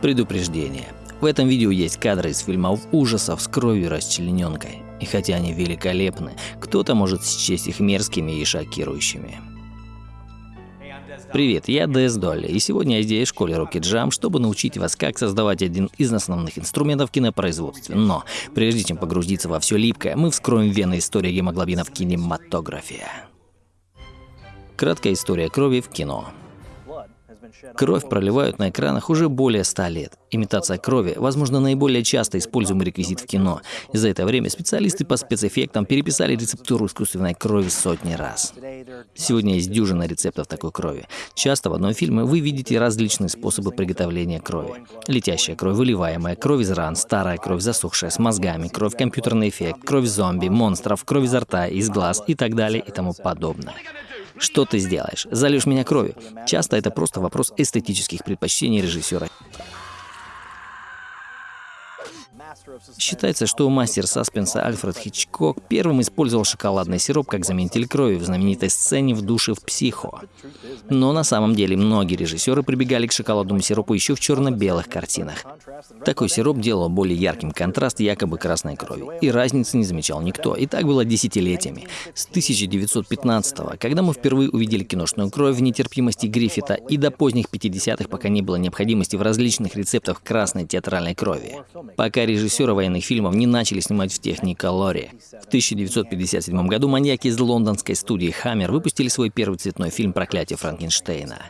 Предупреждение. В этом видео есть кадры из фильмов ужасов с кровью расчлененкой. И хотя они великолепны, кто-то может счесть их мерзкими и шокирующими. Привет, я Дэс Долли, и сегодня я здесь в школе Rocket Jam, чтобы научить вас, как создавать один из основных инструментов кинопроизводства. Но, прежде чем погрузиться во все липкое, мы вскроем вены истории гемоглобина в кинематографе. Краткая история крови в кино. Кровь проливают на экранах уже более ста лет. Имитация крови, возможно, наиболее часто используемый реквизит в кино. И за это время специалисты по спецэффектам переписали рецептуру искусственной крови сотни раз. Сегодня есть дюжина рецептов такой крови. Часто в одном фильме вы видите различные способы приготовления крови. Летящая кровь, выливаемая, кровь из ран, старая кровь, засохшая, с мозгами, кровь компьютерный эффект, кровь зомби, монстров, кровь изо рта, из глаз и так далее и тому подобное. Что ты сделаешь? Зальешь меня кровью? Часто это просто вопрос эстетических предпочтений режиссера. Считается, что мастер саспенса Альфред Хичкок первым использовал шоколадный сироп как заменитель крови в знаменитой сцене в душе в «Психо». Но на самом деле многие режиссеры прибегали к шоколадному сиропу еще в черно-белых картинах. Такой сироп делал более ярким контраст якобы красной крови. И разницы не замечал никто. И так было десятилетиями. С 1915 когда мы впервые увидели киношную кровь в нетерпимости Гриффита, и до поздних 50-х, пока не было необходимости в различных рецептах красной театральной крови. Пока режиссеры военных фильмов не начали снимать в техниколоре. В 1957 году маньяки из лондонской студии Hammer выпустили свой первый цветной фильм «Проклятие Франкенштейна».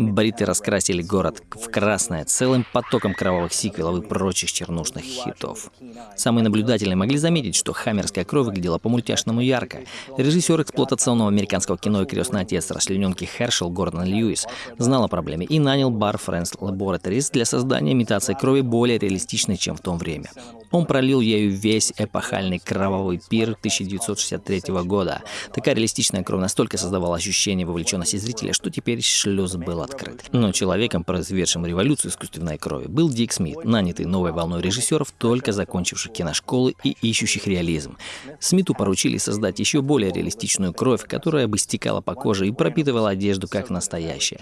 Бриты раскрасили город в красное целым потоком кровавых сиквелов и прочих чернушных хитов. Самые наблюдательные могли заметить, что хаммерская кровь выглядела по-мультяшному ярко. Режиссер эксплуатационного американского кино и крестный отец расчлененки Хершел Гордон Льюис знал о проблеме и нанял Bar Friends Laboratories для создания имитации крови более реалистичной, чем в то время. Он пролил ею весь эпохальный кровавый пир 1963 года. Такая реалистичная кровь настолько создавала ощущение вовлеченности зрителя, что теперь шлюз был открыт. Но человеком, произведшим революцию искусственной крови, был Дик Смит, нанятый новой волной режиссеров, только закончивших киношколы и ищущих реализм. Смиту поручили создать еще более реалистичную кровь, которая бы стекала по коже и пропитывала одежду как настоящая.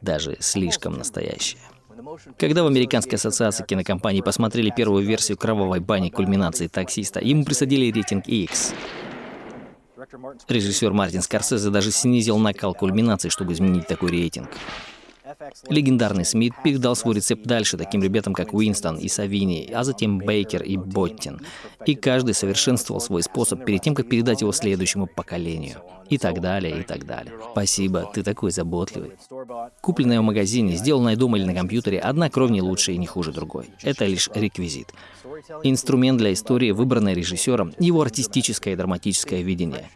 Даже слишком настоящая. Когда в Американской ассоциации кинокомпаний посмотрели первую версию «Кровавой бани» кульминации таксиста, ему присадили рейтинг X. Режиссер Мартин Скорсезе даже снизил накал кульминации, чтобы изменить такой рейтинг. Легендарный Смит передал свой рецепт дальше таким ребятам, как Уинстон и Савини, а затем Бейкер и Боттин. И каждый совершенствовал свой способ перед тем, как передать его следующему поколению. И так далее, и так далее. Спасибо, ты такой заботливый. Купленная в магазине, сделанная дома или на компьютере, одна кровь не лучше и не хуже другой. Это лишь реквизит. Инструмент для истории, выбранный режиссером, его артистическое и драматическое видение.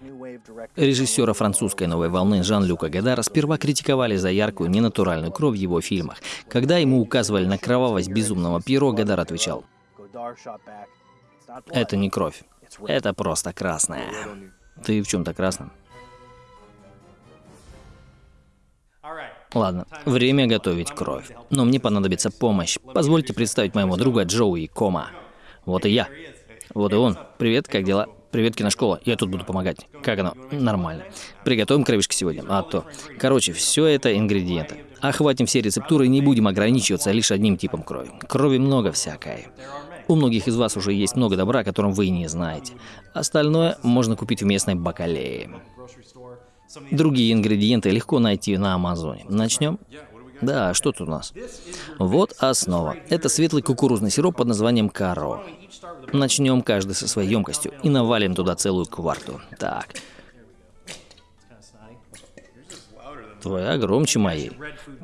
Режиссера французской новой волны Жан-Люка Гадара сперва критиковали за яркую, ненатуральную кровь в его фильмах. Когда ему указывали на кровавость безумного Пьеро, Гадар отвечал, «Это не кровь, это просто красная». Ты в чем-то красном? Ладно, время готовить кровь. Но мне понадобится помощь. Позвольте представить моему друга Джоуи Кома. Вот и я. Вот и он. Привет, как дела? Привет, киношкола. Я тут буду помогать. Как оно? Нормально. Приготовим кровишки сегодня. А то. Короче, все это ингредиенты. Охватим все рецептуры и не будем ограничиваться лишь одним типом крови. Крови много всякой. У многих из вас уже есть много добра, о котором вы не знаете. Остальное можно купить в местной бакалее. Другие ингредиенты легко найти на Амазоне. Начнем? Да, что тут у нас? Вот основа. Это светлый кукурузный сироп под названием каро. Начнем каждый со своей емкостью и навалим туда целую кварту. Так. Твоя громче моей.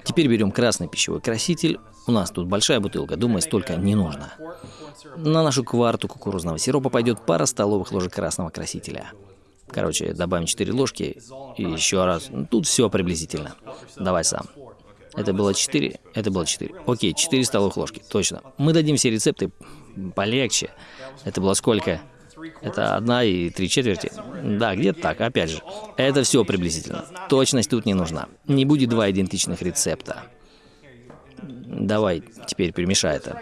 Теперь берем красный пищевой краситель. У нас тут большая бутылка, думаю, столько не нужно. На нашу кварту кукурузного сиропа пойдет пара столовых ложек красного красителя. Короче, добавим 4 ложки и еще раз. Тут все приблизительно. Давай сам. Это было 4, это было 4. Окей, 4 столовых ложки, точно. Мы дадим все рецепты полегче. Это было сколько? Это одна и три четверти? Да, где-то так, опять же. Это все приблизительно. Точность тут не нужна. Не будет два идентичных рецепта. Давай теперь перемешай это.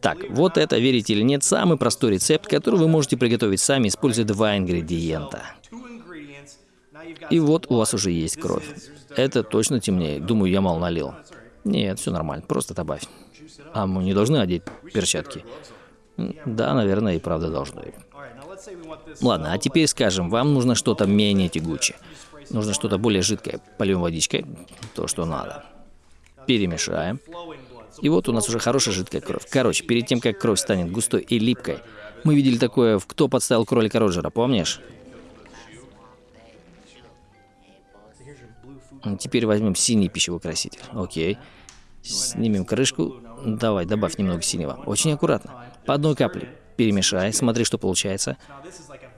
Так, вот это, верите или нет, самый простой рецепт, который вы можете приготовить сами, используя два ингредиента. И вот у вас уже есть кровь. Это точно темнее. Думаю, я мало налил. Нет, все нормально, просто добавь. А мы не должны одеть перчатки? Да, наверное, и правда должны. Ладно, а теперь скажем, вам нужно что-то менее тягучее. Нужно что-то более жидкое. Польем водичкой, то, что надо. Перемешаем. И вот у нас уже хорошая жидкая кровь. Короче, перед тем, как кровь станет густой и липкой, мы видели такое в «Кто подставил кролика Роджера», помнишь? Теперь возьмем синий пищевой краситель. Окей. Снимем крышку. Давай, добавь немного синего. Очень аккуратно. По одной капле. Перемешай, смотри, что получается.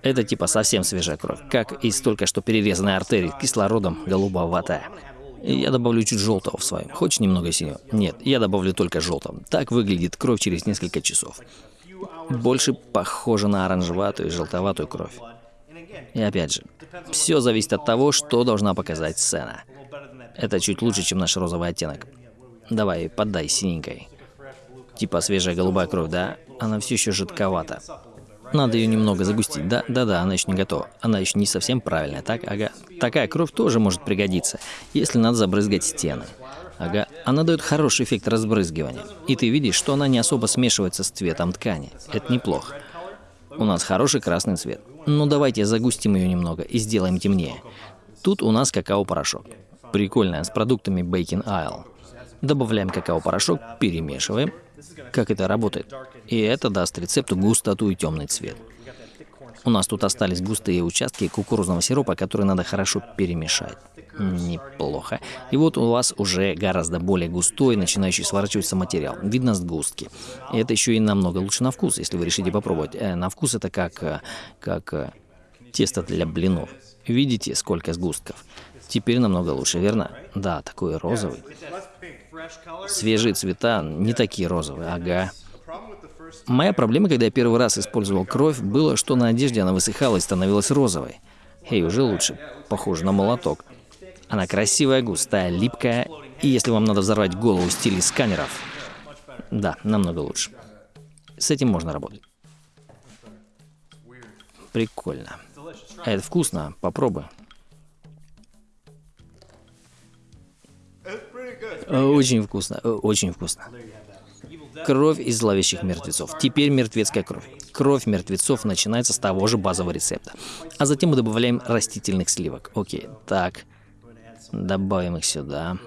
Это типа совсем свежая кровь, как из только что перерезанной артерии кислородом голубоватая. Я добавлю чуть желтого в своем. Хочешь немного синего? Нет, я добавлю только желтого. Так выглядит кровь через несколько часов. Больше похоже на оранжеватую и желтоватую кровь. И опять же, все зависит от того, что должна показать сцена. Это чуть лучше, чем наш розовый оттенок. Давай, поддай синенькой. Типа свежая голубая кровь, да? Она все еще жидковата. Надо ее немного загустить. Да, да, да, она еще не готова. Она еще не совсем правильная, так? Ага. Такая кровь тоже может пригодиться, если надо забрызгать стены. Ага, она дает хороший эффект разбрызгивания. И ты видишь, что она не особо смешивается с цветом ткани. Это неплохо. У нас хороший красный цвет. Ну давайте загустим ее немного и сделаем темнее. Тут у нас какао-порошок. Прикольная, с продуктами Bacon Isle. Добавляем какао-порошок, перемешиваем. Как это работает? И это даст рецепту густоту и темный цвет. У нас тут остались густые участки кукурузного сиропа, которые надо хорошо перемешать. Неплохо. И вот у вас уже гораздо более густой, начинающий сворачиваться материал. Видно сгустки. И это еще и намного лучше на вкус, если вы решите попробовать. Э, на вкус это как, э, как э, тесто для блинов. Видите, сколько сгустков? Теперь намного лучше, верно? Да, такой розовый. Свежие цвета не такие розовые, ага. Моя проблема, когда я первый раз использовал кровь, было, что на одежде она высыхала и становилась розовой. Эй, уже лучше. Похоже на молоток. Она красивая, густая, липкая. И если вам надо взорвать голову в стиле сканеров, да, намного лучше. С этим можно работать. Прикольно. Это вкусно, попробуй. Очень вкусно, очень вкусно. Кровь из зловещих мертвецов. Теперь мертвецкая кровь. Кровь мертвецов начинается с того же базового рецепта. А затем мы добавляем растительных сливок. Окей, так. Добавим их сюда.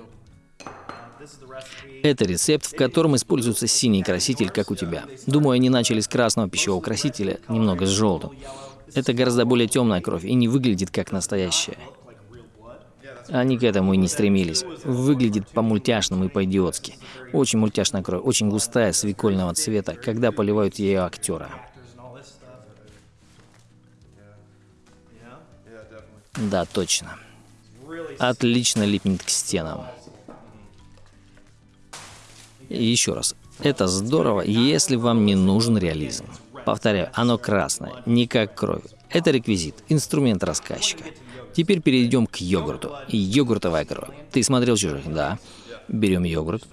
Это рецепт, в котором используется синий краситель, как у тебя. Думаю, они начали с красного пищевого красителя, немного с желтым. Это гораздо более темная кровь и не выглядит как настоящая. Они к этому и не стремились. Выглядит по-мультяшному и по-идиотски. Очень мультяшная кровь, очень густая, свекольного цвета, когда поливают ее актера. Да, точно. Отлично липнет к стенам. И еще раз, это здорово, если вам не нужен реализм. Повторяю, оно красное, не как кровь. Это реквизит, инструмент рассказчика. Теперь перейдем к йогурту. Йогуртовая кровь. Ты смотрел «Чужих»? Да. Берем йогурт.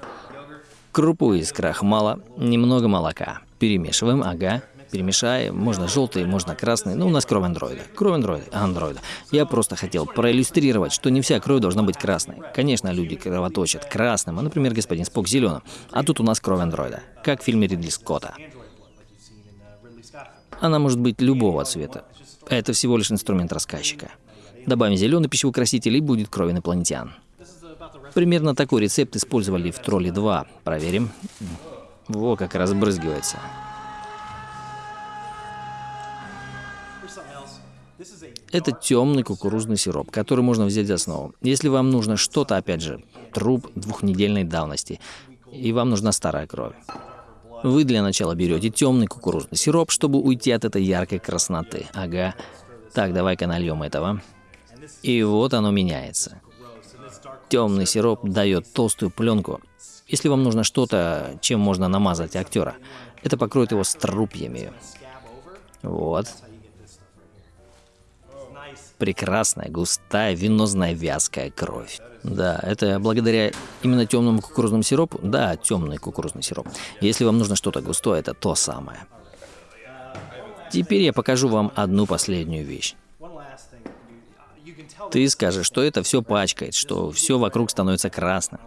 Крупу из крахмала, немного молока. Перемешиваем, ага. Перемешаем. Можно желтый, можно красный. Ну, у нас кровь андроида. Кровь андроида. Андроида. Я просто хотел проиллюстрировать, что не вся кровь должна быть красной. Конечно, люди кровоточат красным, а, например, господин Спок зеленым. А тут у нас кровь андроида. Как в фильме Ридли Скотта. Она может быть любого цвета. Это всего лишь инструмент рассказчика. Добавим зеленый пищевой краситель и будет кровь инопланетян. Примерно такой рецепт использовали в Тролле 2. Проверим. Во, как разбрызгивается. Это темный кукурузный сироп, который можно взять за основу. Если вам нужно что-то, опять же, труп двухнедельной давности, и вам нужна старая кровь. Вы для начала берете темный кукурузный сироп, чтобы уйти от этой яркой красноты. Ага. Так, давай-ка нальем этого. И вот оно меняется. Темный сироп дает толстую пленку. Если вам нужно что-то, чем можно намазать актера, это покроет его струпьями. Вот. Прекрасная, густая, венозная, вязкая кровь. Да, это благодаря именно темному кукурузному сиропу. Да, темный кукурузный сироп. Если вам нужно что-то густое, это то самое. Теперь я покажу вам одну последнюю вещь. Ты скажешь, что это все пачкает, что все вокруг становится красным.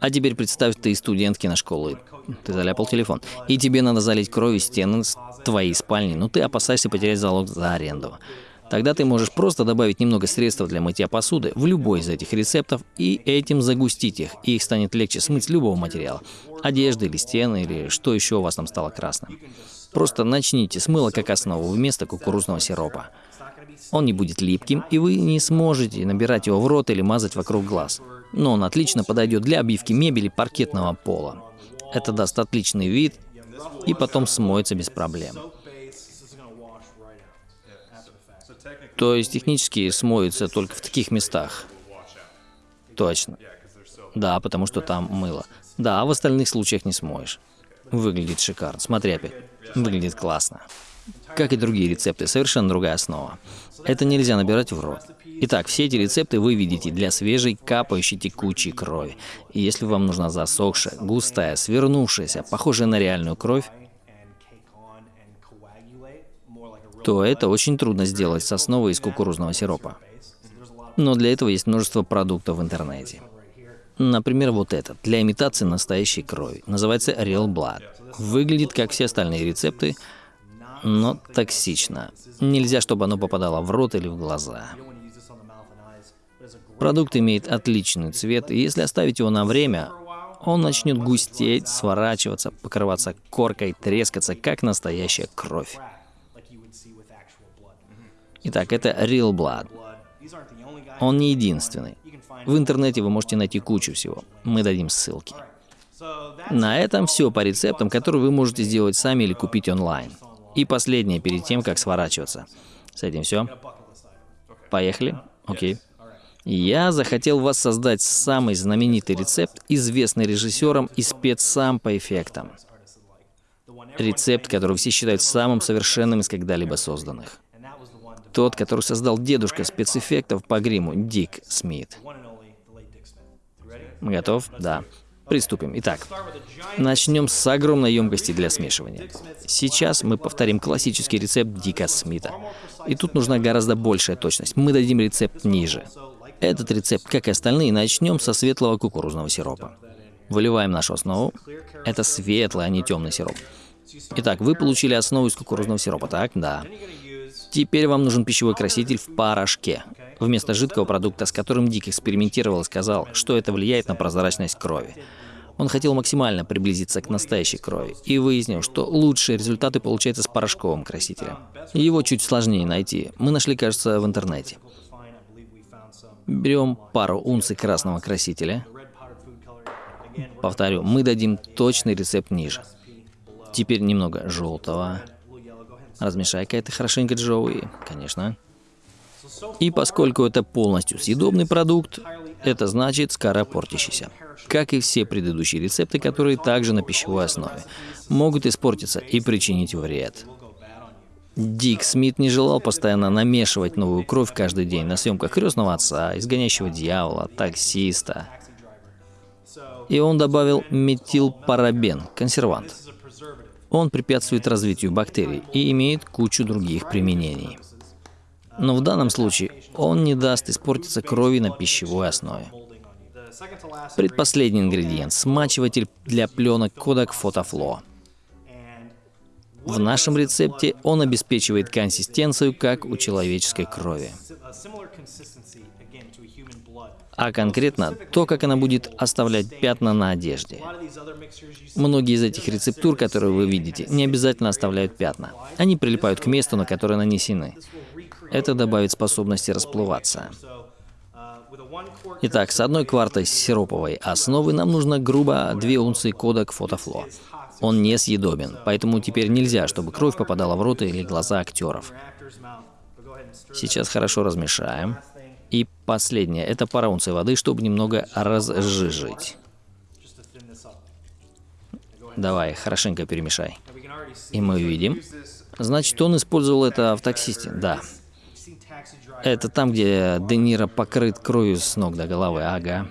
А теперь представь, ты студент киношколы, ты заляпал телефон, и тебе надо залить кровью стены твоей спальни, но ты опасаешься потерять залог за аренду. Тогда ты можешь просто добавить немного средств для мытья посуды в любой из этих рецептов и этим загустить их, и их станет легче смыть с любого материала. Одежды или стены, или что еще у вас там стало красным. Просто начните с мыла как основу вместо кукурузного сиропа. Он не будет липким, и вы не сможете набирать его в рот или мазать вокруг глаз. Но он отлично подойдет для обивки мебели паркетного пола. Это даст отличный вид и потом смоется без проблем. То есть технически смоется только в таких местах. Точно. Да, потому что там мыло. Да, а в остальных случаях не смоешь. Выглядит шикарно. Смотри опять. Выглядит классно. Как и другие рецепты, совершенно другая основа. Это нельзя набирать в рот. Итак, все эти рецепты вы видите для свежей, капающей, текучей крови. И если вам нужна засохшая, густая, свернувшаяся, похожая на реальную кровь, то это очень трудно сделать с основой из кукурузного сиропа. Но для этого есть множество продуктов в интернете. Например, вот этот, для имитации настоящей крови. Называется Real Blood. Выглядит как все остальные рецепты, но токсично. Нельзя, чтобы оно попадало в рот или в глаза. Продукт имеет отличный цвет, и если оставить его на время, он начнет густеть, сворачиваться, покрываться коркой, трескаться, как настоящая кровь. Итак, это Real Blood. Он не единственный. В интернете вы можете найти кучу всего. Мы дадим ссылки. На этом все по рецептам, которые вы можете сделать сами или купить онлайн. И последнее перед тем, как сворачиваться. С этим все. Поехали? Окей. Я захотел вас создать самый знаменитый рецепт, известный режиссером и спецсам по эффектам. Рецепт, который все считают самым совершенным из когда-либо созданных. Тот, который создал дедушка спецэффектов по гриму, Дик Смит. Готов? Да. Приступим. Итак, начнем с огромной емкости для смешивания. Сейчас мы повторим классический рецепт Дика Смита. И тут нужна гораздо большая точность. Мы дадим рецепт ниже. Этот рецепт, как и остальные, начнем со светлого кукурузного сиропа. Выливаем нашу основу. Это светлый, а не темный сироп. Итак, вы получили основу из кукурузного сиропа, так? Да. Теперь вам нужен пищевой краситель в порошке. Вместо жидкого продукта, с которым Дик экспериментировал и сказал, что это влияет на прозрачность крови. Он хотел максимально приблизиться к настоящей крови и выяснил, что лучшие результаты получаются с порошковым красителем. Его чуть сложнее найти. Мы нашли, кажется, в интернете. Берем пару унций красного красителя. Повторю, мы дадим точный рецепт ниже. Теперь немного желтого. Размешай-ка это хорошенько, Джоуи. Конечно. И поскольку это полностью съедобный продукт, это значит скоропортящийся. Как и все предыдущие рецепты, которые также на пищевой основе, могут испортиться и причинить вред. Дик Смит не желал постоянно намешивать новую кровь каждый день на съемках крестного отца, изгоняющего дьявола, таксиста. И он добавил метилпарабен, консервант. Он препятствует развитию бактерий и имеет кучу других применений. Но в данном случае он не даст испортиться крови на пищевой основе. Предпоследний ингредиент – смачиватель для пленок Kodak PhotoFlow. В нашем рецепте он обеспечивает консистенцию, как у человеческой крови. А конкретно то, как она будет оставлять пятна на одежде. Многие из этих рецептур, которые вы видите, не обязательно оставляют пятна. Они прилипают к месту, на которое нанесены. Это добавит способности расплываться. Итак, с одной квартой сироповой основы нам нужно грубо 2 унции кода к фотофло. Он не съедобен, поэтому теперь нельзя, чтобы кровь попадала в рот или глаза актеров. Сейчас хорошо размешаем. И последнее, это пара унций воды, чтобы немного разжижить. Давай, хорошенько перемешай. И мы видим. Значит, он использовал это в таксисте. Да. Это там, где Де Ниро покрыт кровью с ног до головы. Ага.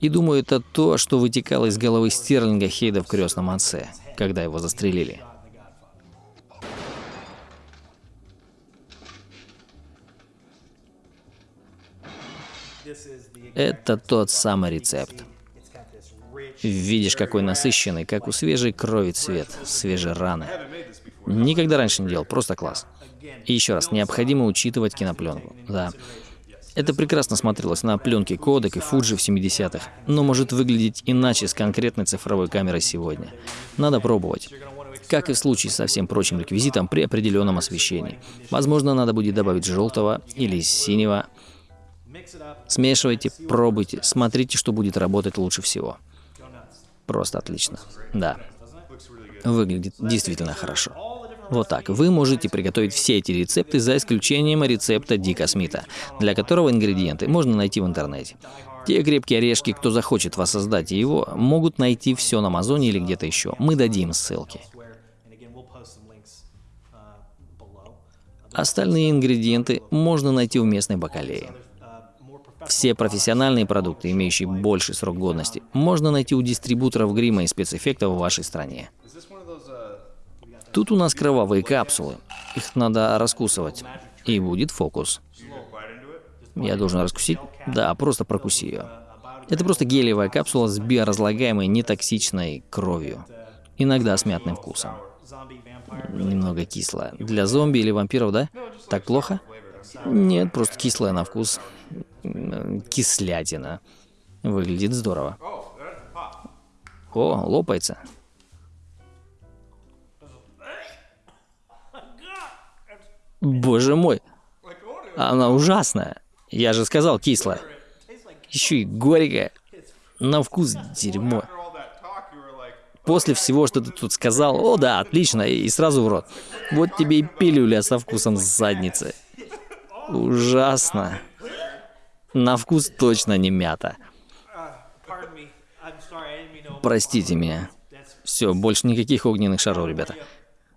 И думаю, это то, что вытекало из головы Стерлинга Хейда в крестном отце, когда его застрелили. Это тот самый рецепт. Видишь, какой насыщенный, как у свежей крови цвет, свежей раны. Никогда раньше не делал, просто класс. И еще раз, необходимо учитывать кинопленку. Да. Это прекрасно смотрелось на пленке Кодек и Фуджи в 70-х, но может выглядеть иначе с конкретной цифровой камерой сегодня. Надо пробовать. Как и в случае со всем прочим реквизитом при определенном освещении. Возможно, надо будет добавить желтого или синего. Смешивайте, пробуйте, смотрите, что будет работать лучше всего. Просто отлично. Да. Выглядит действительно хорошо. Вот так. Вы можете приготовить все эти рецепты за исключением рецепта Дика Смита, для которого ингредиенты можно найти в интернете. Те крепкие орешки, кто захочет воссоздать его, могут найти все на Амазоне или где-то еще. Мы дадим ссылки. Остальные ингредиенты можно найти в местной бакалее. Все профессиональные продукты, имеющие больший срок годности, можно найти у дистрибуторов грима и спецэффектов в вашей стране. Тут у нас кровавые капсулы. Их надо раскусывать. И будет фокус. Я должен раскусить? Да, просто прокуси ее. Это просто гелевая капсула с биоразлагаемой нетоксичной кровью. Иногда с мятным вкусом. Немного кислая. Для зомби или вампиров, да? Так плохо? Нет, просто кислая на вкус. Кислятина. Выглядит здорово. О, лопается. Боже мой. Она ужасная. Я же сказал кислая. Еще и горькая. На вкус дерьмо. После всего, что ты тут сказал, о да, отлично, и сразу в рот. Вот тебе и пилюля со вкусом задницы. Ужасно. На вкус точно не мята. Простите меня. Все, больше никаких огненных шаров, ребята.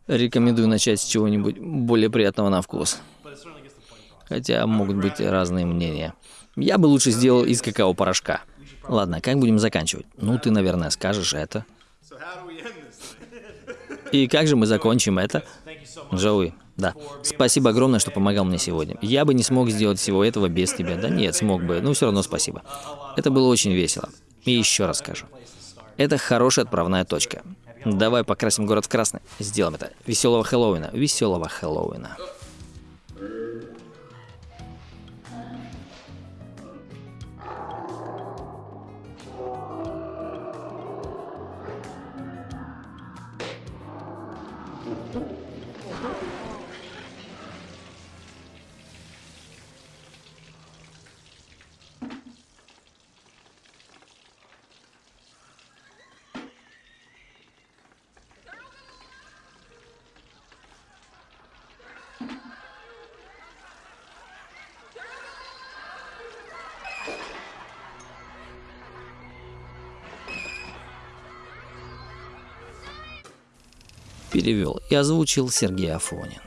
Рекомендую начать с чего-нибудь более приятного на вкус. Хотя могут быть разные мнения. Я бы лучше сделал из какао-порошка. Ладно, как будем заканчивать? Ну, ты, наверное, скажешь это. И как же мы закончим это? Джоуи, да. Спасибо огромное, что помогал мне сегодня. Я бы не смог сделать всего этого без тебя. Да нет, смог бы, но все равно спасибо. Это было очень весело. И еще раз скажу. Это хорошая отправная точка. Давай покрасим город в красный. Сделаем это. Веселого Хэллоуина. Веселого Хэллоуина. Перевел и озвучил Сергей Афонин.